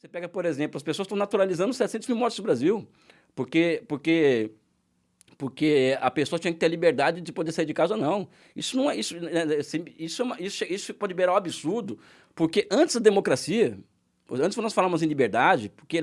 Você pega, por exemplo, as pessoas estão naturalizando 700 mil mortes no Brasil, porque, porque, porque a pessoa tinha que ter liberdade de poder sair de casa ou não. Isso não é isso, né, né, isso, é uma, isso, isso pode virar um absurdo, porque antes da democracia, antes nós falamos em liberdade, porque,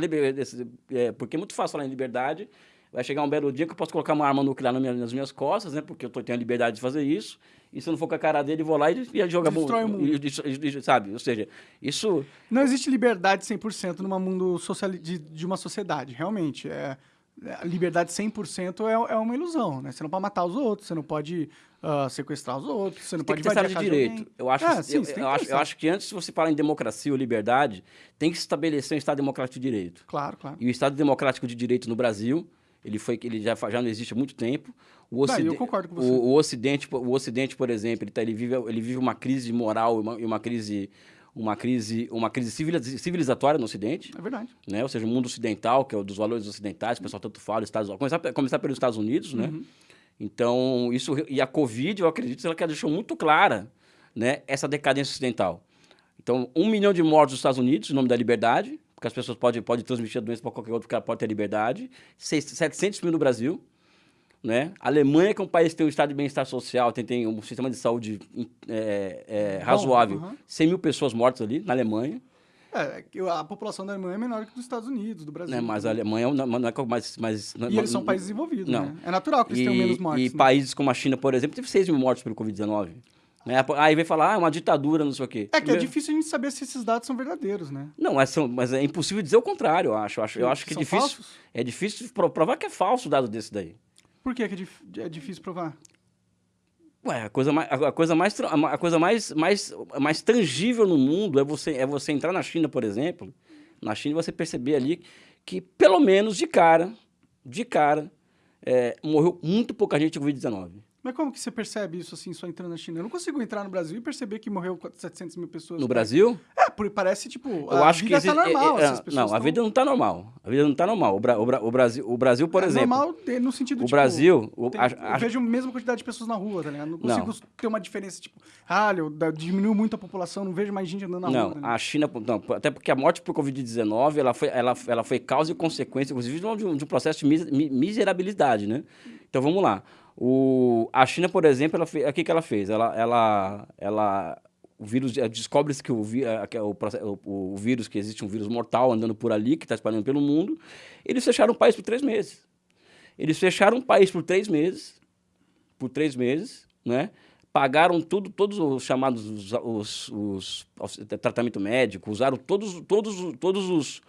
é, porque é muito fácil falar em liberdade, vai chegar um belo dia que eu posso colocar uma arma nuclear nas minhas costas, né? Porque eu tô, tenho a liberdade de fazer isso. E se eu não for com a cara dele, vou lá e, e jogar... Destrói o mundo. E, e, sabe? Ou seja, isso... Não existe liberdade 100% num mundo social, de, de uma sociedade, realmente. É, a liberdade 100% é, é uma ilusão, né? Você não pode matar os outros, você não pode uh, sequestrar os outros, você não tem pode que ter de Direito. Eu acho, é, sim, eu, eu, acho, eu acho que antes de você falar em democracia ou liberdade, tem que estabelecer um Estado democrático de direito. Claro, claro. E o Estado democrático de direito no Brasil ele foi ele já, já não existe há muito tempo. O ocidente, eu concordo com você. O, o, Ocidente, o Ocidente, por exemplo, ele, tá, ele, vive, ele vive uma crise moral e uma, uma, crise uma crise uma crise civilizatória no Ocidente. É verdade. Né? Ou seja, o mundo ocidental, que é o dos valores ocidentais, o pessoal tanto fala, Estados começar começar pelos Estados Unidos, né? Uhum. Então, isso e a Covid, eu acredito, ela deixou muito clara, né, essa decadência ocidental. Então, um milhão de mortos nos Estados Unidos, em nome da liberdade, porque as pessoas podem, podem transmitir a doença para qualquer outro, porque ela pode ter liberdade. 700 mil no Brasil. Né? A Alemanha, que é um país que tem um estado de bem-estar social, tem, tem um sistema de saúde é, é, razoável. Bom, 100 mil pessoas mortas ali, na Alemanha. É, a população da Alemanha é menor que dos Estados Unidos, do Brasil. É, mas a Alemanha não, não é mais... mais não, e eles são países desenvolvidos, não. né? É natural que eles e, tenham menos mortes. E né? países como a China, por exemplo, teve 6 mil mortes pelo Covid-19. Né? Aí vem falar, ah, é uma ditadura, não sei o quê. É que é difícil a gente saber se esses dados são verdadeiros, né? Não, mas, são, mas é impossível dizer o contrário, eu acho. Eu acho, eu acho que é difícil. Falsos? É difícil provar que é falso o dado desse daí. Por que é, é difícil provar? Ué, a coisa mais, a coisa mais, a coisa mais, mais, mais tangível no mundo é você, é você entrar na China, por exemplo. Na China você perceber ali que, pelo menos de cara, de cara, é, morreu muito pouca gente com Covid-19. Mas como que você percebe isso assim, só entrando na China? Eu não consigo entrar no Brasil e perceber que morreu 700 mil pessoas. No Brasil? É, porque parece, tipo, eu acho vida que tá normal. É, é, não, a vida não tá normal. A vida não tá normal. O, Bra o, Bra o Brasil, o Brasil, por é exemplo... normal no sentido, o tipo... Brasil... O, a, eu vejo a mesma quantidade de pessoas na rua, tá ligado? Não consigo não. ter uma diferença, tipo... Ah, diminuiu muito a população, não vejo mais gente andando na não, rua. Não, a China... Não, até porque a morte por Covid-19, ela foi, ela, ela foi causa e consequência, inclusive, de um, de um processo de miserabilidade, né? Então, vamos lá. O, a China, por exemplo, ela o que, que ela fez? Ela, ela, ela, o vírus descobre-se que, o, que o, o, o, vírus, que existe um vírus mortal andando por ali, que está espalhando pelo mundo. Eles fecharam o país por três meses. Eles fecharam o país por três meses, por três meses, né? Pagaram tudo, todos os chamados os, os, os tratamento médico, usaram todos, todos, todos os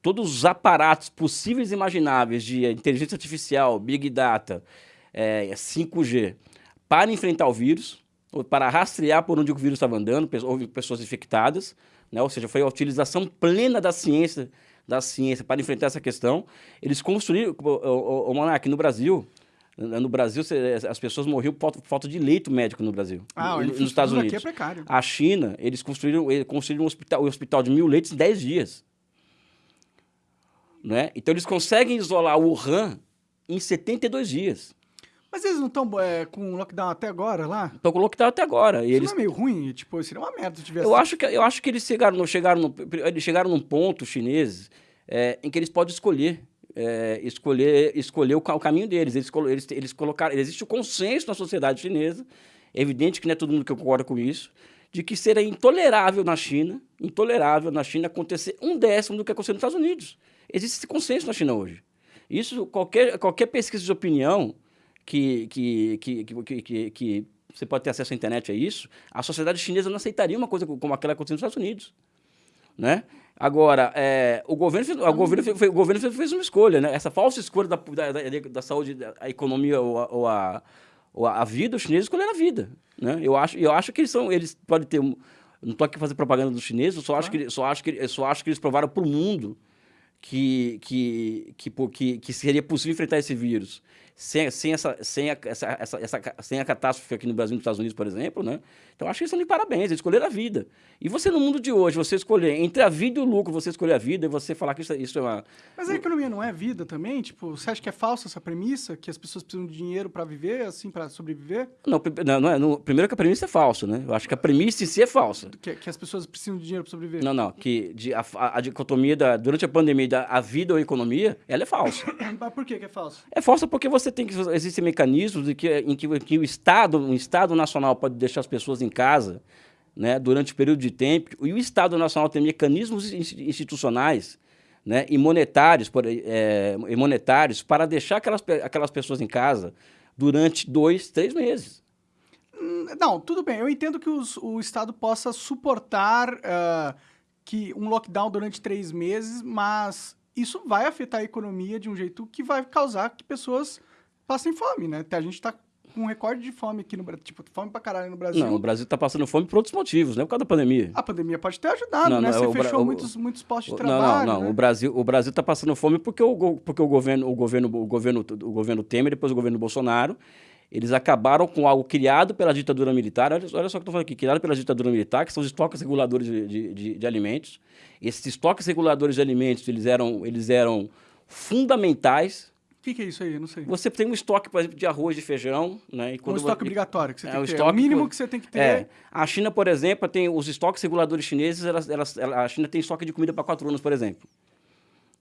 todos os aparatos possíveis e imagináveis de inteligência artificial, big data, é, 5G para enfrentar o vírus, para rastrear por onde o vírus estava andando, houve pessoas infectadas, né? ou seja, foi a utilização plena da ciência, da ciência para enfrentar essa questão. Eles construíram, o, o, o Monark, no Brasil, no Brasil, as pessoas morriam por falta de leito médico no Brasil. Ah, nos Estados Unidos. Aqui é precário. A China, eles construíram, eles construíram um hospital, um hospital de mil leitos em 10 dias. Né? Então, eles conseguem isolar o Wuhan em 72 dias. Mas eles não estão é, com lockdown até agora lá? Estão com lockdown até agora. E Isso eles... não é meio ruim? Tipo, seria uma merda se tivesse... Eu acho que, eu acho que eles chegaram, chegaram, no, eles chegaram num ponto, chineses, é, em que eles podem escolher. É, escolher, escolher o, o, caminho deles. Eles, eles, eles colocaram... Existe o consenso na sociedade chinesa, é evidente que não é todo mundo que concorda com isso, de que seria intolerável na China, intolerável na China acontecer um décimo do que aconteceu nos Estados Unidos. Existe esse consenso na China hoje. Isso, qualquer, qualquer pesquisa de opinião que, que, que, que, que, que você pode ter acesso à internet a isso, a sociedade chinesa não aceitaria uma coisa como aquela que aconteceu nos Estados Unidos. Né? Agora, é, o, governo fez, o, governo fez, o governo fez uma escolha, né? essa falsa escolha da, da, da, da saúde, a economia ou a, ou a, ou a vida, os chineses escolheram a vida. Né? Eu, acho, eu acho que eles, são, eles podem ter... Um, não estou aqui fazer propaganda dos chineses, eu só acho, que, só acho, que, só acho que eles provaram para o mundo que, que, que, que, que seria possível enfrentar esse vírus sem, sem, essa, sem, a, essa, essa, essa, sem a catástrofe aqui no Brasil e nos Estados Unidos, por exemplo, né? Então, acho que eles estão de parabéns, eles escolheram a vida. E você, no mundo de hoje, você escolher entre a vida e o lucro, você escolher a vida e você falar que isso, isso é uma... Mas a economia não é vida também? Tipo, você acha que é falsa essa premissa? Que as pessoas precisam de dinheiro para viver, assim, para sobreviver? Não, não, não é, no, primeiro que a premissa é falsa, né? Eu acho que a premissa em si é falsa. Que, que as pessoas precisam de dinheiro para sobreviver? Não, não, que de, a, a, dicotomia da, durante a pandemia da a vida ou a economia, ela é falsa. Mas por que, que é falsa? É falsa porque você tem que... Existem mecanismos de que, em que, em que o Estado, um Estado nacional pode deixar as pessoas em casa né, durante o período de tempo, e o Estado Nacional tem mecanismos institucionais né, e, monetários, por, é, e monetários para deixar aquelas, aquelas pessoas em casa durante dois, três meses. Hum, não, tudo bem. Eu entendo que os, o Estado possa suportar uh, que um lockdown durante três meses, mas isso vai afetar a economia de um jeito que vai causar que pessoas passem fome, né? A gente está com um recorde de fome aqui no Brasil. Tipo, fome pra caralho no Brasil. Não, o Brasil tá passando fome por outros motivos, não é por causa da pandemia. A pandemia pode ter ajudado, não, né? Não, Você fechou muitos, muitos postos de trabalho. Não, não, não. Né? O, Brasil, o Brasil tá passando fome porque o, porque o governo, o governo, o governo, o governo Temer, depois o governo Bolsonaro, eles acabaram com algo criado pela ditadura militar. Olha, olha só o que eu estou falando aqui, criado pela ditadura militar, que são os estoques reguladores de, de, de, de alimentos. Esses estoques reguladores de alimentos, eles eram, eles eram fundamentais o que, que, é isso aí? Eu não sei. Você tem um estoque, por exemplo, de arroz, de feijão, né? E quando um estoque você... obrigatório que você é, tem que ter. É o mínimo que você tem que ter. É. A China, por exemplo, tem os estoques reguladores chineses, elas, elas, a China tem estoque de comida para quatro anos, por exemplo.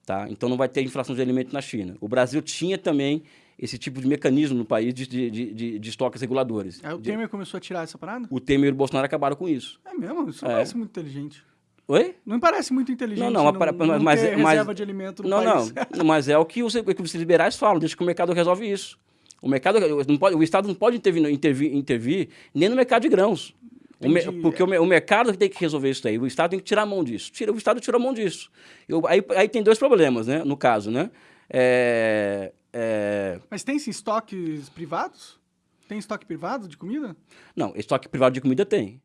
Tá? Então não vai ter inflação de alimento na China. O Brasil tinha também esse tipo de mecanismo no país de, de, de, de estoques reguladores. Aí o Temer começou a tirar essa parada? O Temer e o Bolsonaro acabaram com isso. É mesmo? Isso é. parece muito inteligente. Oi? Não parece muito inteligente não, não, não, não mas, ter mas, reserva de alimento no não, país. Não, mas é o que os, o que os liberais falam, deixa que o mercado resolve isso. O mercado não pode, o Estado não pode intervir, intervir, intervir nem no mercado de grãos. O porque o, o, mercado tem que resolver isso aí. O Estado tem que tirar a mão disso. Tira, o Estado tira a mão disso. Eu, aí, aí tem dois problemas, né? No caso, né? É, é... Mas tem sim estoques privados? Tem estoque privado de comida? Não, estoque privado de comida tem.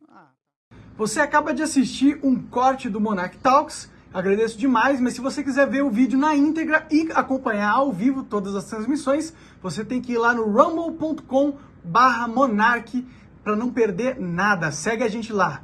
Você acaba de assistir um corte do Monarch Talks, agradeço demais, mas se você quiser ver o vídeo na íntegra e acompanhar ao vivo todas as transmissões, você tem que ir lá no rumble.com barra para não perder nada. Segue a gente lá.